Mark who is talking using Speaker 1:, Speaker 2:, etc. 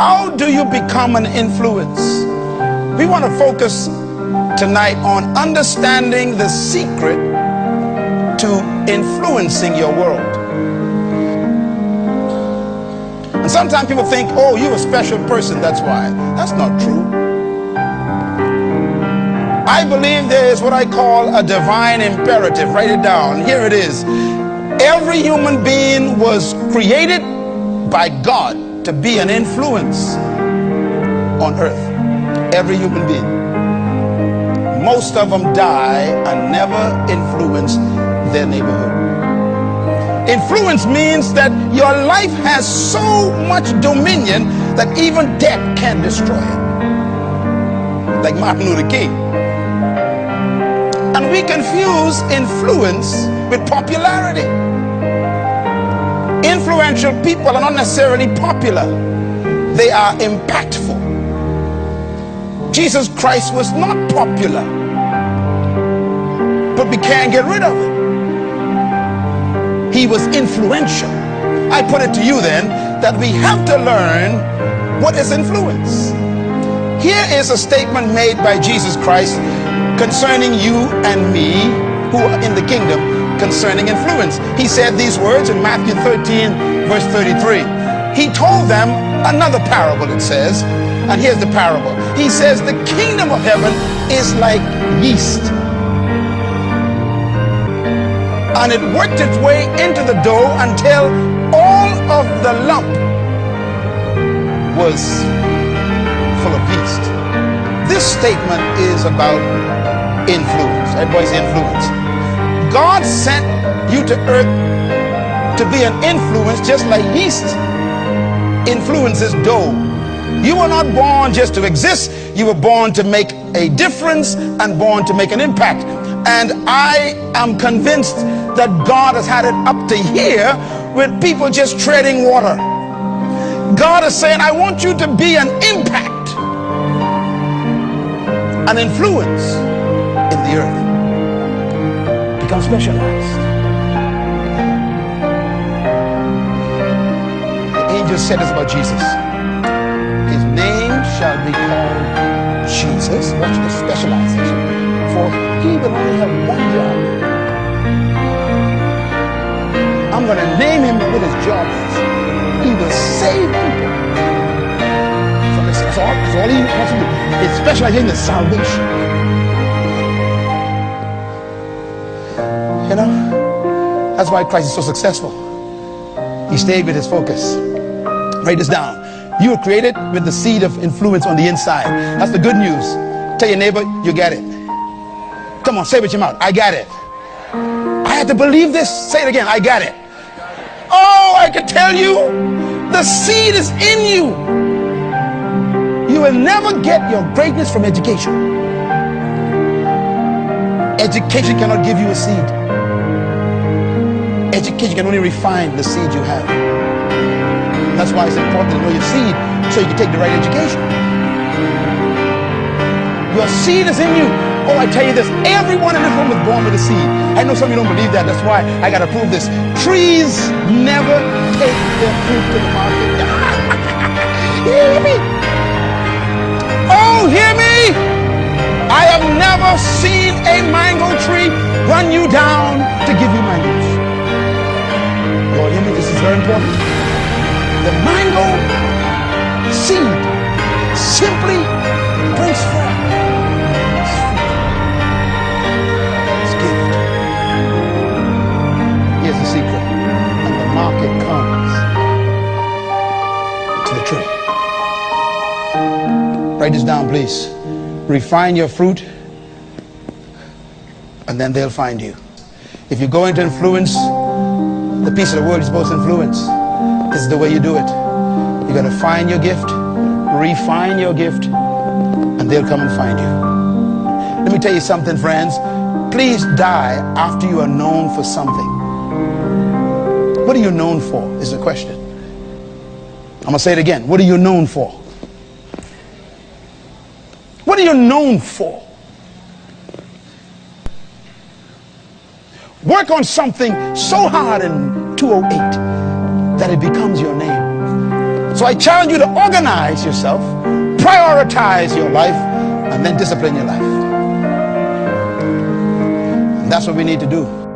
Speaker 1: How do you become an influence? We want to focus tonight on understanding the secret to influencing your world. And sometimes people think, oh, you're a special person, that's why. That's not true. I believe there is what I call a divine imperative. Write it down. Here it is. Every human being was created by God to be an influence on earth. Every human being. Most of them die and never influence their neighborhood. Influence means that your life has so much dominion that even death can destroy it. Like Martin Luther King. And we confuse influence with popularity. Influential people are not necessarily popular. They are impactful. Jesus Christ was not popular. But we can't get rid of it. He was influential. I put it to you then that we have to learn what is influence. Here is a statement made by Jesus Christ concerning you and me who are in the kingdom concerning influence. He said these words in Matthew 13 verse 33. He told them another parable it says and here's the parable. He says the kingdom of heaven is like yeast and it worked its way into the dough until all of the lump was full of yeast. This statement is about influence. Everybody's influence. God sent you to earth to be an influence just like yeast influences dough. You were not born just to exist. You were born to make a difference and born to make an impact. And I am convinced that God has had it up to here with people just treading water. God is saying, I want you to be an impact, an influence in the earth. Become specialized. The angel said this about Jesus. His name shall be called Jesus. Watch the specialization. For he will only have one job. I'm going to name him what his job is. He will save people. So That's all, that's all he wants to do. It's specializing in salvation. That's why Christ is so successful. He stayed with his focus. Write this down. You were created with the seed of influence on the inside. That's the good news. Tell your neighbor, you get it. Come on, say it with your mouth. I got it. I had to believe this. Say it again. I got it. Oh, I can tell you, the seed is in you. You will never get your greatness from education. Education cannot give you a seed. Education can only refine the seed you have. That's why it's important to know your seed so you can take the right education. Your seed is in you. Oh, I tell you this, everyone in this room was born with a seed. I know some of you don't believe that. That's why I got to prove this. Trees never take their fruit to the market. hear me? Oh, hear me? I have never seen important. The mango seed simply brings forth fruit, gift. Here's the secret. And the market comes to the tree. Write this down, please. Refine your fruit, and then they'll find you. If you're going to influence the peace of the world is both influence. This is the way you do it. You got to find your gift, refine your gift, and they'll come and find you. Let me tell you something, friends. Please die after you are known for something. What are you known for is the question. I'm going to say it again. What are you known for? What are you known for? Work on something so hard in 208 that it becomes your name. So I challenge you to organize yourself, prioritize your life, and then discipline your life. And that's what we need to do.